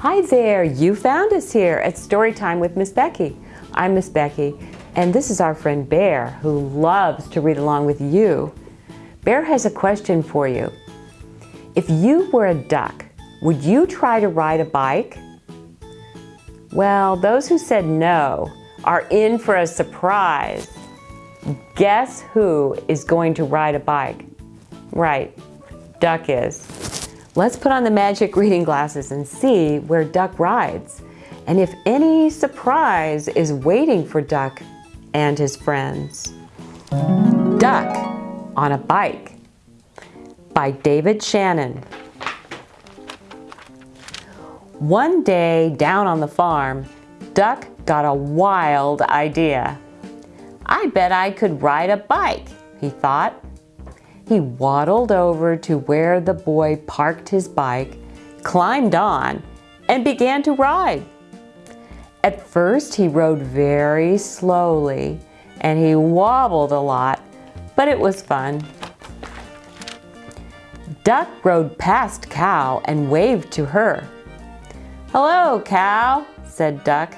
Hi there, you found us here at Storytime with Miss Becky. I'm Miss Becky, and this is our friend Bear, who loves to read along with you. Bear has a question for you. If you were a duck, would you try to ride a bike? Well, those who said no are in for a surprise. Guess who is going to ride a bike? Right, Duck is. Let's put on the magic reading glasses and see where Duck rides and if any surprise is waiting for Duck and his friends. Duck on a Bike by David Shannon. One day down on the farm, Duck got a wild idea. I bet I could ride a bike, he thought. He waddled over to where the boy parked his bike, climbed on, and began to ride. At first, he rode very slowly and he wobbled a lot, but it was fun. Duck rode past Cow and waved to her. Hello, Cow, said Duck.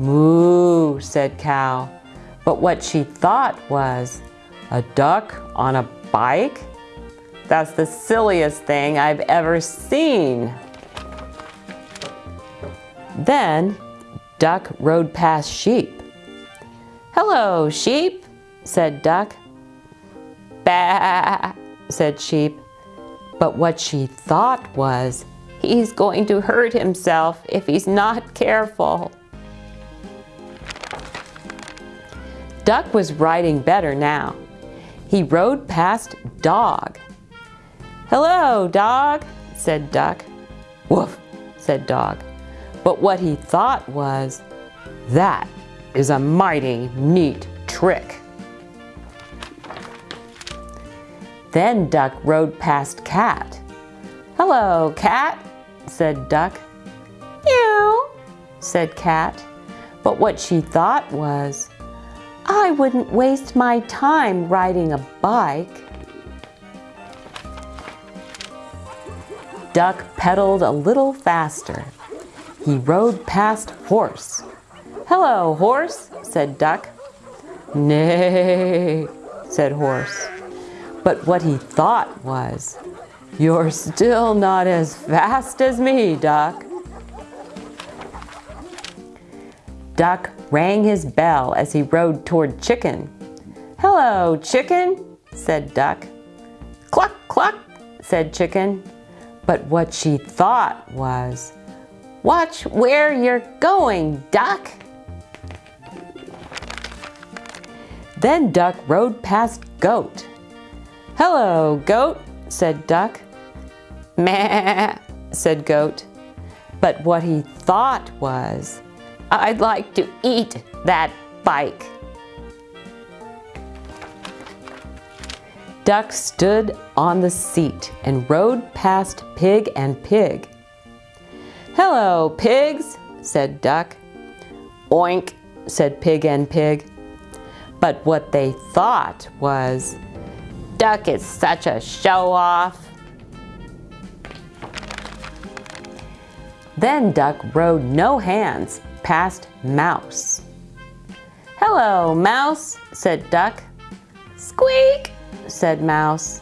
Moo, said Cow. But what she thought was, a duck on a bike? That's the silliest thing I've ever seen. Then Duck rode past sheep. Hello, sheep, said Duck. Bah, said sheep. But what she thought was, he's going to hurt himself if he's not careful. Duck was riding better now. He rode past Dog. Hello, Dog, said Duck. Woof, said Dog. But what he thought was, that is a mighty neat trick. Then Duck rode past Cat. Hello, Cat, said Duck. Meow, said Cat. But what she thought was, I wouldn't waste my time riding a bike. Duck pedaled a little faster. He rode past Horse. Hello, Horse, said Duck. Nay, said Horse. But what he thought was, you're still not as fast as me, Duck. Duck rang his bell as he rode toward Chicken. Hello, Chicken, said Duck. Cluck, cluck, said Chicken. But what she thought was, watch where you're going, Duck. Then Duck rode past Goat. Hello, Goat, said Duck. Meh, said Goat. But what he thought was, I'd like to eat that bike. Duck stood on the seat and rode past Pig and Pig. Hello, pigs, said Duck. Oink, said Pig and Pig. But what they thought was, Duck is such a show-off. Then Duck rode no hands past Mouse. Hello, Mouse, said Duck. Squeak, said Mouse.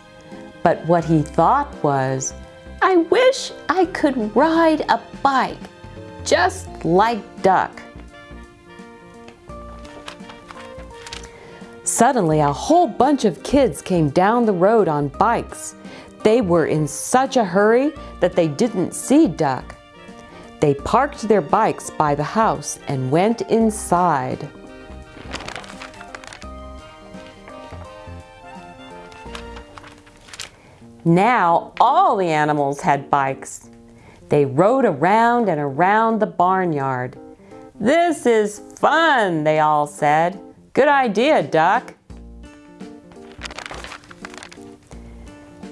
But what he thought was, I wish I could ride a bike, just like Duck. Suddenly, a whole bunch of kids came down the road on bikes. They were in such a hurry that they didn't see Duck. They parked their bikes by the house and went inside. Now all the animals had bikes. They rode around and around the barnyard. This is fun, they all said. Good idea, Duck.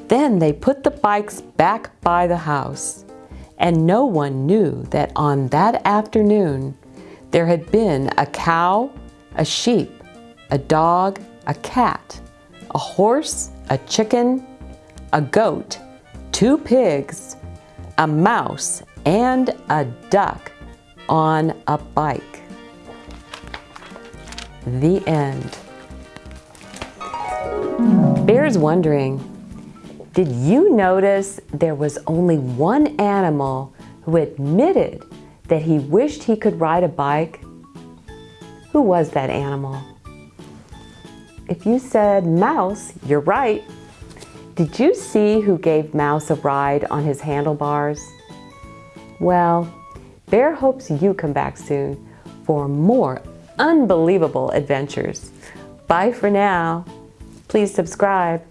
Then they put the bikes back by the house and no one knew that on that afternoon there had been a cow, a sheep, a dog, a cat, a horse, a chicken, a goat, two pigs, a mouse, and a duck on a bike. The end. Bear's wondering, did you notice there was only one animal who admitted that he wished he could ride a bike? Who was that animal? If you said mouse, you're right. Did you see who gave Mouse a ride on his handlebars? Well, Bear hopes you come back soon for more unbelievable adventures. Bye for now. Please subscribe.